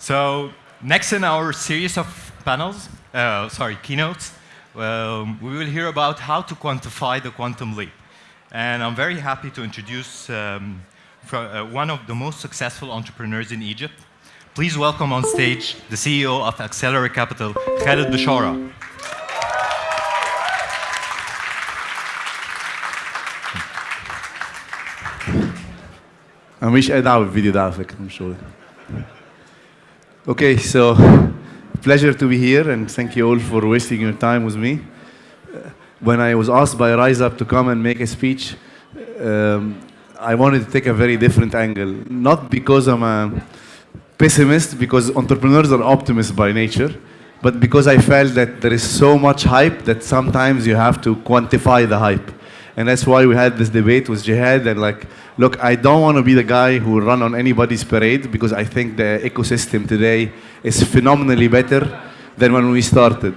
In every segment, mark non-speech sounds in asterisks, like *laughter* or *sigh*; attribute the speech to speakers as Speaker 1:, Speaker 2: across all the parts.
Speaker 1: So next in our series of panels, uh, sorry, keynotes, um, we will hear about how to quantify the quantum leap. And I'm very happy to introduce um, uh, one of the most successful entrepreneurs in Egypt. Please welcome on stage the CEO of Accelero Capital, Khaled Bichara.
Speaker 2: انا ماليش اي a video ده على فكره مش شغلي Okay, so pleasure to be here and thank you all for wasting your time with me. When I was asked by Rise Up to come and make a speech, um, I wanted to take a very different angle. Not because I'm a pessimist, because entrepreneurs are optimists by nature, but because I felt that there is so much hype that sometimes you have to quantify the hype. And that's why we had this debate with Jihad and like, look, I don't want to be the guy who will run on anybody's parade because I think the ecosystem today is phenomenally better than when we started.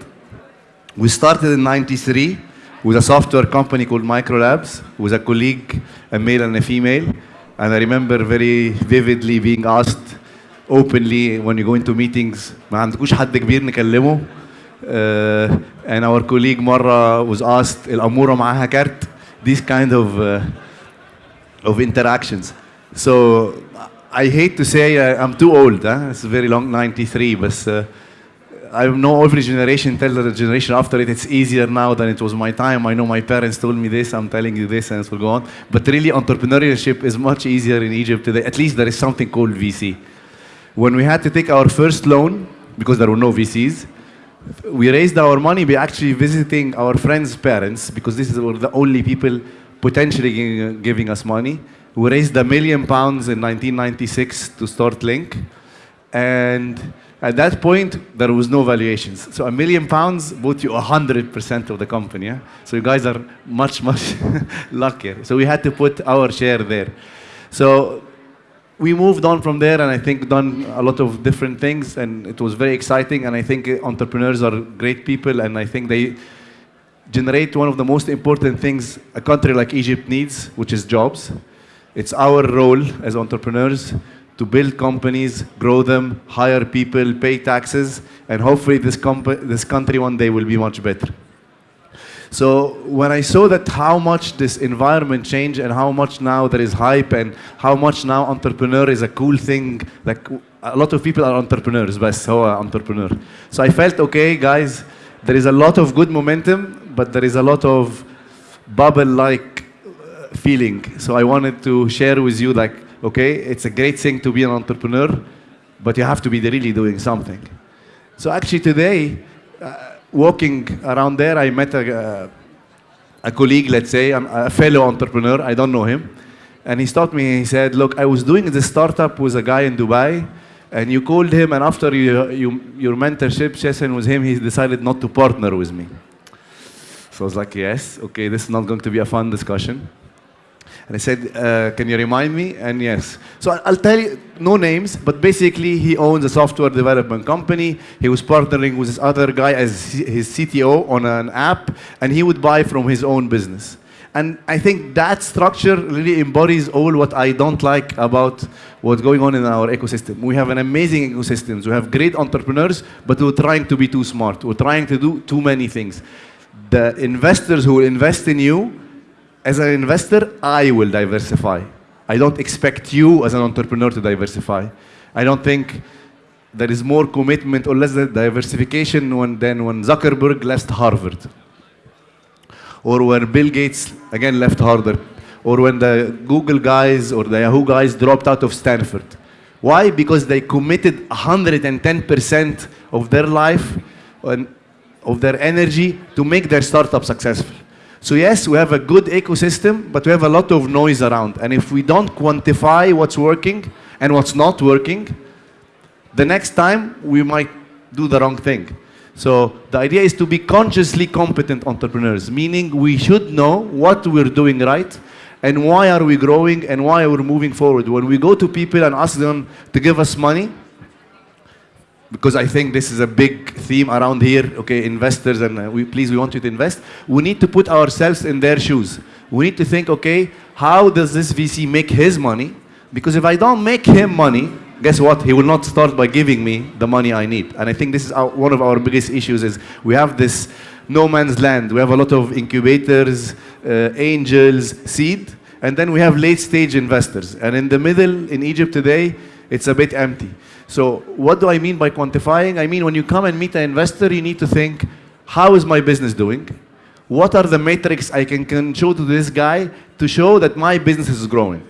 Speaker 2: We started in 93 with a software company called Microlabs, with a colleague, a male and a female. And I remember very vividly being asked openly when you go into meetings, ما عندكوش حد كبير نكلمه. Uh, and our colleague مرة was asked, الأمورة معاها كارت. these kind of uh, of interactions. So I hate to say uh, I'm too old. It's very long, 93, but uh, I know every generation tells the generation after it it's easier now than it was my time. I know my parents told me this, I'm telling you this, and so will go on. But really, entrepreneurship is much easier in Egypt today. At least there is something called VC. When we had to take our first loan, because there were no VCs, we raised our money by actually visiting our friends' parents, because these were the only people potentially giving us money. We raised a million pounds in 1996 to start Link. And at that point, there was no valuations. So a million pounds bought you 100% of the company. Yeah? So you guys are much, much *laughs* luckier. So we had to put our share there. So we moved on from there and I think done a lot of different things and it was very exciting and I think entrepreneurs are great people and I think they generate one of the most important things a country like Egypt needs, which is jobs. It's our role as entrepreneurs to build companies, grow them, hire people, pay taxes, and hopefully this, this country one day will be much better. So when I saw that how much this environment changed and how much now there is hype and how much now entrepreneur is a cool thing, like a lot of people are entrepreneurs, but so entrepreneur. So I felt, okay, guys, there is a lot of good momentum, but there is a lot of bubble-like feeling. So I wanted to share with you, like, okay, it's a great thing to be an entrepreneur, but you have to be really doing something. So actually today, uh, walking around there, I met a, uh, a colleague, let's say, a fellow entrepreneur, I don't know him, and he stopped me, and he said, look, I was doing this startup with a guy in Dubai, and you called him, and after you, you, your mentorship session with him, he decided not to partner with me. So I was like, yes, okay, this is not going to be a fun discussion. And I said, uh, can you remind me? And yes. So I'll tell you, no names, but basically he owns a software development company. He was partnering with this other guy as his CTO on an app, and he would buy from his own business. And I think that structure really embodies all what I don't like about what's going on in our ecosystem. We have an amazing ecosystem. We have great entrepreneurs, but we're trying to be too smart. We're trying to do too many things. The investors who invest in you, as an investor, I will diversify. I don't expect you as an entrepreneur to diversify. I don't think there is more commitment or less diversification when, than when Zuckerberg left Harvard. Or when Bill Gates, again, left Harvard. Or when the Google guys or the Yahoo guys dropped out of Stanford. Why? Because they committed 110% of their life and of their energy to make their startup successful. So yes, we have a good ecosystem, but we have a lot of noise around. And if we don't quantify what's working and what's not working, the next time we might do the wrong thing. So the idea is to be consciously competent entrepreneurs, meaning we should know what we're doing right and why are we growing and why are we're moving forward. When we go to people and ask them to give us money, because I think this is a big theme around here, okay, investors, and uh, we, please, we want you to invest. We need to put ourselves in their shoes. We need to think, okay, how does this VC make his money? Because if I don't make him money, guess what? He will not start by giving me the money I need. And I think this is our, one of our biggest issues is we have this no man's land. We have a lot of incubators, uh, angels, seed, and then we have late stage investors. And in the middle, in Egypt today, it's a bit empty. So what do I mean by quantifying? I mean when you come and meet an investor, you need to think, how is my business doing? What are the metrics I can, can show to this guy to show that my business is growing?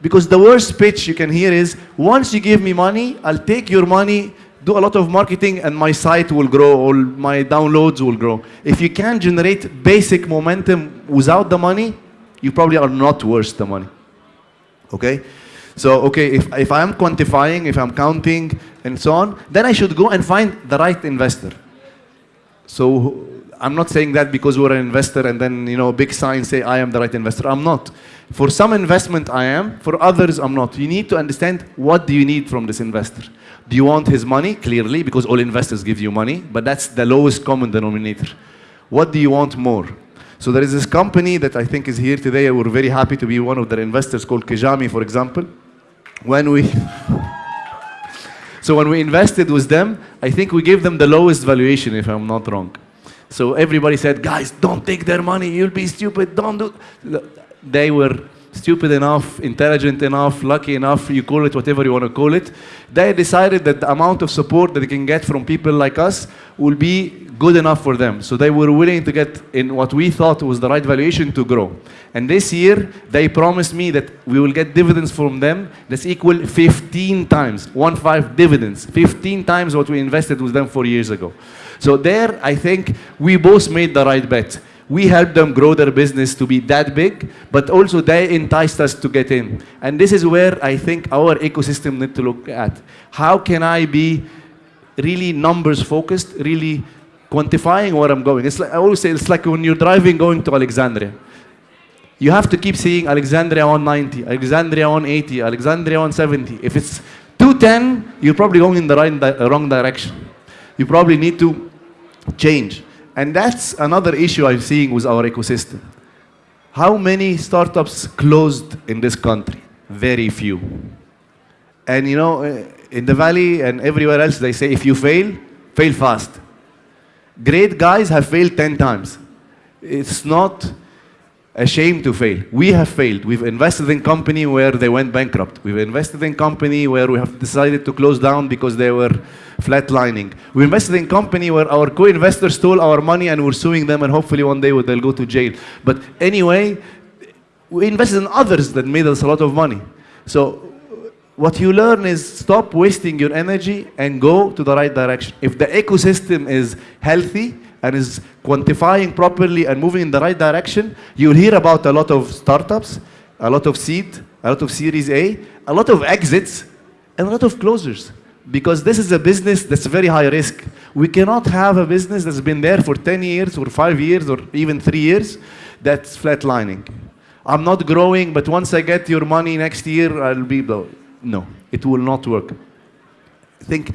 Speaker 2: Because the worst pitch you can hear is, once you give me money, I'll take your money, do a lot of marketing, and my site will grow, or my downloads will grow. If you can generate basic momentum without the money, you probably are not worth the money. Okay? So, okay, if, if I'm quantifying, if I'm counting, and so on, then I should go and find the right investor. So I'm not saying that because we're an investor and then, you know, big signs say I am the right investor. I'm not. For some investment, I am. For others, I'm not. You need to understand what do you need from this investor. Do you want his money? Clearly, because all investors give you money, but that's the lowest common denominator. What do you want more? So there is this company that I think is here today. We're very happy to be one of their investors called Kijamii, for example. When we... *laughs* so when we invested with them, I think we gave them the lowest valuation, if I'm not wrong. So everybody said, guys, don't take their money. You'll be stupid. Don't do... They were stupid enough, intelligent enough, lucky enough, you call it whatever you want to call it. They decided that the amount of support that they can get from people like us will be good enough for them. So they were willing to get in what we thought was the right valuation to grow. And this year, they promised me that we will get dividends from them that's equal 15 times, one five dividends, 15 times what we invested with them four years ago. So there, I think we both made the right bet we helped them grow their business to be that big, but also they enticed us to get in. And this is where I think our ecosystem need to look at. How can I be really numbers focused, really quantifying where I'm going? It's like, I always say it's like when you're driving going to Alexandria. You have to keep seeing Alexandria 190, Alexandria 180, Alexandria 170. If it's 210, you're probably going in the right di wrong direction. You probably need to change. And that's another issue I'm seeing with our ecosystem. How many startups closed in this country? Very few. And you know, eh, in the valley and everywhere else, they say if you fail, fail fast. Great guys have failed 10 times. It's not ashamed to fail. We have failed. We've invested in company where they went bankrupt. We've invested in company where we have decided to close down because they were flatlining. We invested in company where our co-investors stole our money and we're suing them and hopefully one day they'll go to jail. But anyway, we invested in others that made us a lot of money. So what you learn is stop wasting your energy and go to the right direction. If the ecosystem is healthy, and is quantifying properly and moving in the right direction, you'll hear about a lot of startups, a lot of seed, a lot of Series A, a lot of exits, and a lot of closures. Because this is a business that's very high risk. We cannot have a business that's been there for 10 years or five years or even three years that's flatlining. I'm not growing, but once I get your money next year, I'll be, no, it will not work. Think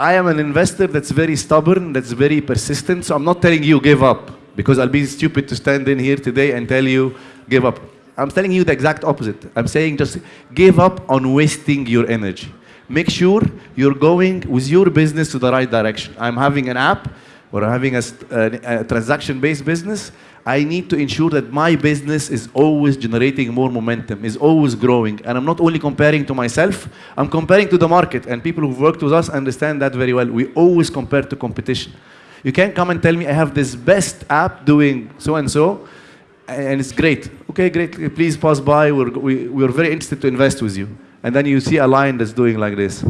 Speaker 2: I am an investor that's very stubborn, that's very persistent. So I'm not telling you give up because I'll be stupid to stand in here today and tell you give up. I'm telling you the exact opposite. I'm saying just give up on wasting your energy. Make sure you're going with your business to the right direction. I'm having an app or having a, a, uh, a transaction-based business I need to ensure that my business is always generating more momentum, is always growing. And I'm not only comparing to myself, I'm comparing to the market. And people who've worked with us understand that very well. We always compare to competition. You can't come and tell me I have this best app doing so and so, and it's great. Okay, great. Please pass by. We're, we, we're very interested to invest with you. And then you see a line that's doing like this.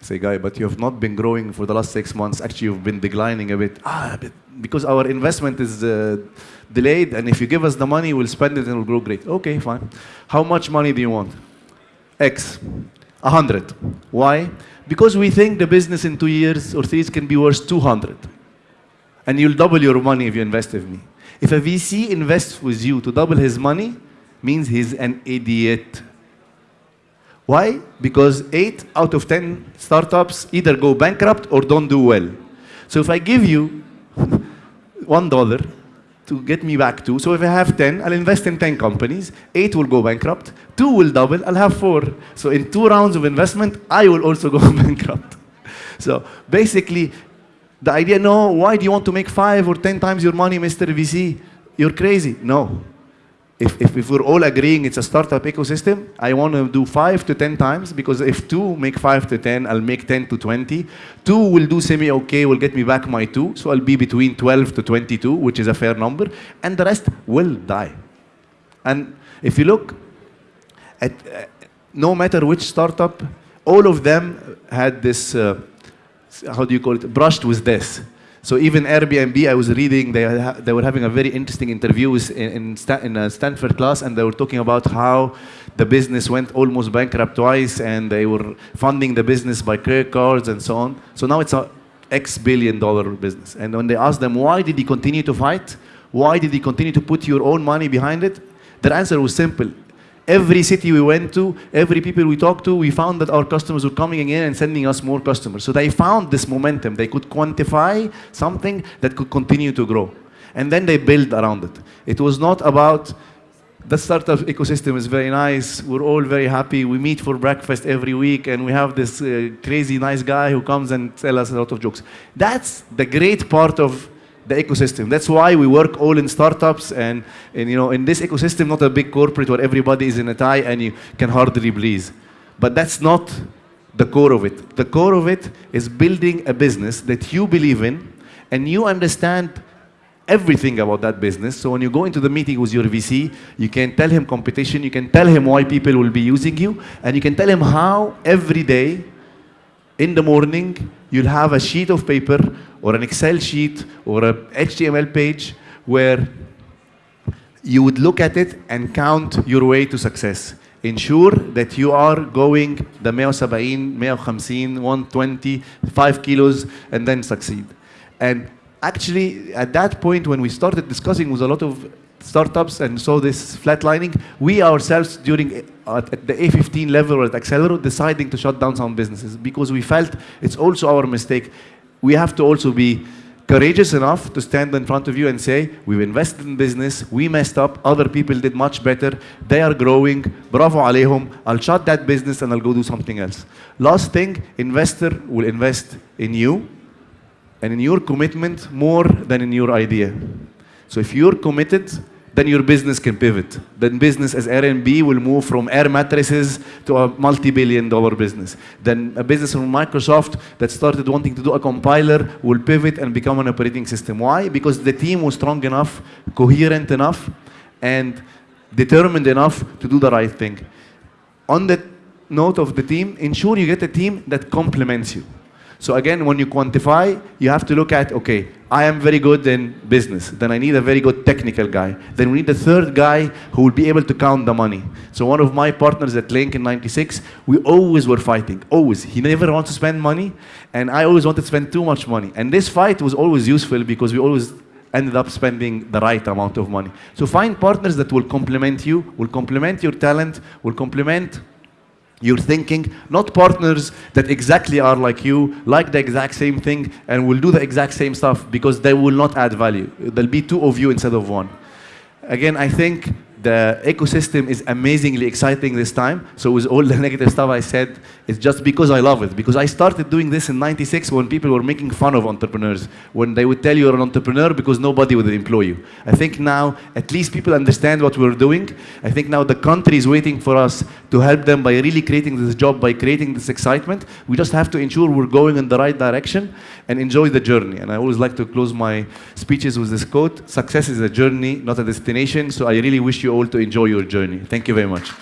Speaker 2: I say, guy, but you have not been growing for the last six months. Actually, you've been declining a bit. Ah, because our investment is uh, delayed, and if you give us the money, we'll spend it and it'll grow great. Okay, fine. How much money do you want? X. A hundred. Why? Because we think the business in two years or three years can be worth 200. And you'll double your money if you invest with me. If a VC invests with you to double his money, means he's an idiot. Why? Because 8 out of 10 startups either go bankrupt or don't do well. So if I give you *laughs* one dollar, to get me back to. So if I have 10, I'll invest in 10 companies. Eight will go bankrupt. Two will double. I'll have four. So in two rounds of investment, I will also *laughs* go bankrupt. So basically, the idea, no, why do you want to make five or 10 times your money, Mr. VC? You're crazy. No. If, if, if, we're all agreeing it's a startup ecosystem, I want to do five to 10 times because if two make five to 10, I'll make 10 to 20. Two will do semi-okay, will get me back my two. So I'll be between 12 to 22, which is a fair number. And the rest will die. And if you look at, uh, no matter which startup, all of them had this, uh, how do you call it, brushed with this. So even Airbnb, I was reading, they, they were having a very interesting interviews in, in, in, a Stanford class, and they were talking about how the business went almost bankrupt twice, and they were funding the business by credit cards and so on. So now it's a X billion dollar business. And when they asked them, why did he continue to fight? Why did he continue to put your own money behind it? Their answer was simple. Every city we went to, every people we talked to, we found that our customers were coming in and sending us more customers. So they found this momentum. They could quantify something that could continue to grow. And then they build around it. It was not about the startup ecosystem is very nice. We're all very happy. We meet for breakfast every week, and we have this uh, crazy nice guy who comes and tells us a lot of jokes. That's the great part of the ecosystem. That's why we work all in startups and, and you know, in this ecosystem, not a big corporate where everybody is in a tie and you can hardly breathe. But that's not the core of it. The core of it is building a business that you believe in and you understand everything about that business. So when you go into the meeting with your VC, you can tell him competition, you can tell him why people will be using you, and you can tell him how every day in the morning you'll have a sheet of paper or an Excel sheet or a HTML page where you would look at it and count your way to success. Ensure that you are going the 170, 150, 120, 5 kilos, and then succeed. And actually, at that point, when we started discussing with a lot of startups and saw this flatlining, we ourselves during at, the A15 level at Accelero deciding to shut down some businesses because we felt it's also our mistake. We have to also be courageous enough to stand in front of you and say, we've invested in business, we messed up, other people did much better, they are growing, bravo alayhum, I'll shut that business and I'll go do something else. Last thing, investor will invest in you and in your commitment more than in your idea. So if you're committed, then your business can pivot. Then business as Airbnb will move from air mattresses to a multi-billion dollar business. Then a business from Microsoft that started wanting to do a compiler will pivot and become an operating system. Why? Because the team was strong enough, coherent enough, and determined enough to do the right thing. On the note of the team, ensure you get a team that complements you. So again, when you quantify, you have to look at, okay, I am very good in business. Then I need a very good technical guy. Then we need a third guy who will be able to count the money. So one of my partners at Link in 96, we always were fighting, always. He never wants to spend money, and I always wanted to spend too much money. And this fight was always useful because we always ended up spending the right amount of money. So find partners that will complement you, will complement your talent, will complement you're thinking, not partners that exactly are like you, like the exact same thing, and will do the exact same stuff because they will not add value. There'll be two of you instead of one. Again, I think the ecosystem is amazingly exciting this time. So with all the *laughs* negative stuff I said, it's just because I love it. Because I started doing this in 96 when people were making fun of entrepreneurs. When they would tell you you're an entrepreneur because nobody would employ you. I think now, at least people understand what we're doing. I think now the country is waiting for us to help them by really creating this job, by creating this excitement. We just have to ensure we're going in the right direction and enjoy the journey. And I always like to close my speeches with this quote, success is a journey, not a destination. So I really wish you all to enjoy your journey. Thank you very much.